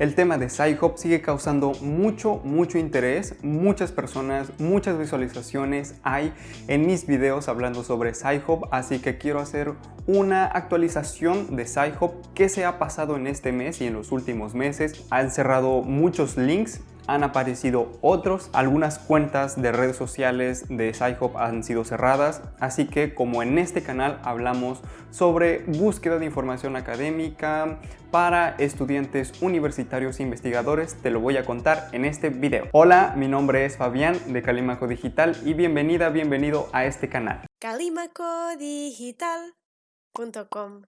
El tema de Sci-Hop sigue causando mucho, mucho interés, muchas personas, muchas visualizaciones hay en mis videos hablando sobre Sci-Hop, así que quiero hacer una actualización de Sci-Hop que se ha pasado en este mes y en los últimos meses. Han cerrado muchos links han aparecido otros. Algunas cuentas de redes sociales de SciHop han sido cerradas, así que como en este canal hablamos sobre búsqueda de información académica para estudiantes universitarios e investigadores, te lo voy a contar en este video. Hola, mi nombre es Fabián de Calimaco Digital y bienvenida, bienvenido a este canal. calimacodigital.com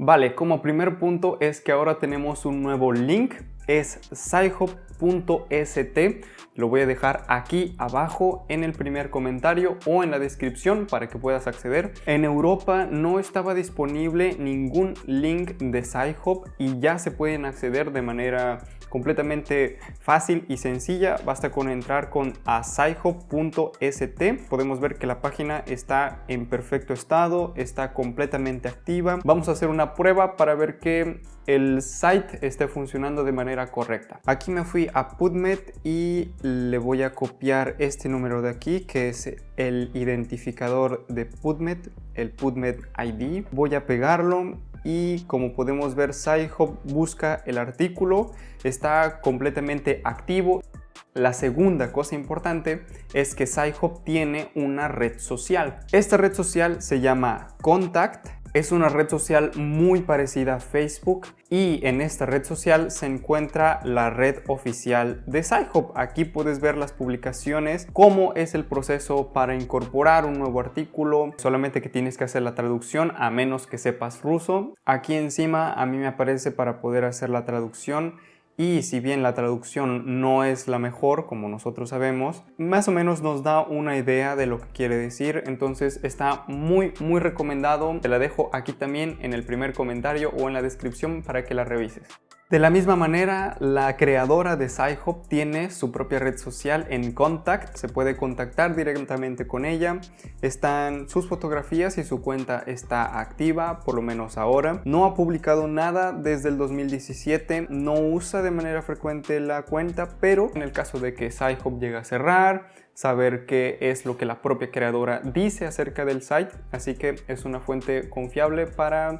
Vale, como primer punto es que ahora tenemos un nuevo link, es sci-hop .st lo voy a dejar aquí abajo en el primer comentario o en la descripción para que puedas acceder. En Europa no estaba disponible ningún link de SciHub y ya se pueden acceder de manera completamente fácil y sencilla. Basta con entrar con asaiho.st. Podemos ver que la página está en perfecto estado, está completamente activa. Vamos a hacer una prueba para ver que el site esté funcionando de manera correcta. Aquí me fui a PubMed y le voy a copiar este número de aquí que es el identificador de PubMed, el PubMed ID. Voy a pegarlo y como podemos ver SciHub busca el artículo, está completamente activo. La segunda cosa importante es que SciHub tiene una red social. Esta red social se llama Contact es una red social muy parecida a Facebook y en esta red social se encuentra la red oficial de SciHub. Aquí puedes ver las publicaciones, cómo es el proceso para incorporar un nuevo artículo, solamente que tienes que hacer la traducción a menos que sepas ruso. Aquí encima a mí me aparece para poder hacer la traducción y si bien la traducción no es la mejor, como nosotros sabemos, más o menos nos da una idea de lo que quiere decir, entonces está muy muy recomendado. Te la dejo aquí también en el primer comentario o en la descripción para que la revises. De la misma manera, la creadora de SciHop tiene su propia red social en Contact, se puede contactar directamente con ella, están sus fotografías y su cuenta está activa, por lo menos ahora. No ha publicado nada desde el 2017, no usa de manera frecuente la cuenta, pero en el caso de que SciHop llegue a cerrar, saber qué es lo que la propia creadora dice acerca del site, así que es una fuente confiable para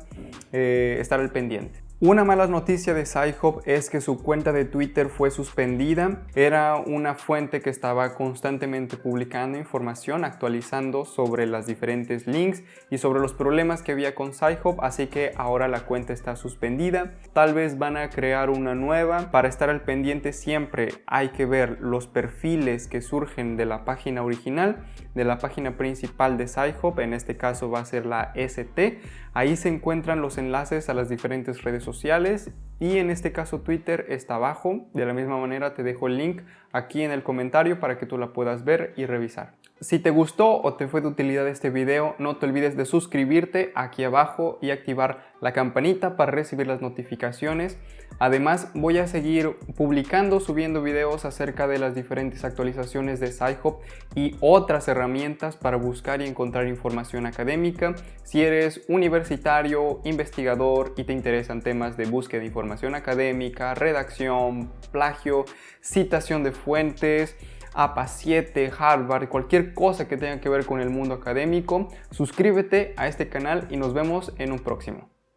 eh, estar al pendiente. Una mala noticia de SciHub es que su cuenta de Twitter fue suspendida. Era una fuente que estaba constantemente publicando información, actualizando sobre las diferentes links y sobre los problemas que había con SciHub, así que ahora la cuenta está suspendida. Tal vez van a crear una nueva. Para estar al pendiente siempre hay que ver los perfiles que surgen de la página original, de la página principal de SciHub, en este caso va a ser la ST. Ahí se encuentran los enlaces a las diferentes redes y en este caso Twitter está abajo. De la misma manera te dejo el link aquí en el comentario para que tú la puedas ver y revisar. Si te gustó o te fue de utilidad este video, no te olvides de suscribirte aquí abajo y activar la campanita para recibir las notificaciones. Además, voy a seguir publicando, subiendo videos acerca de las diferentes actualizaciones de SciHub y otras herramientas para buscar y encontrar información académica. Si eres universitario, investigador y te interesan temas de búsqueda de información académica, redacción, plagio, citación de fuentes, APA 7, Harvard, cualquier cosa que tenga que ver con el mundo académico, suscríbete a este canal y nos vemos en un próximo.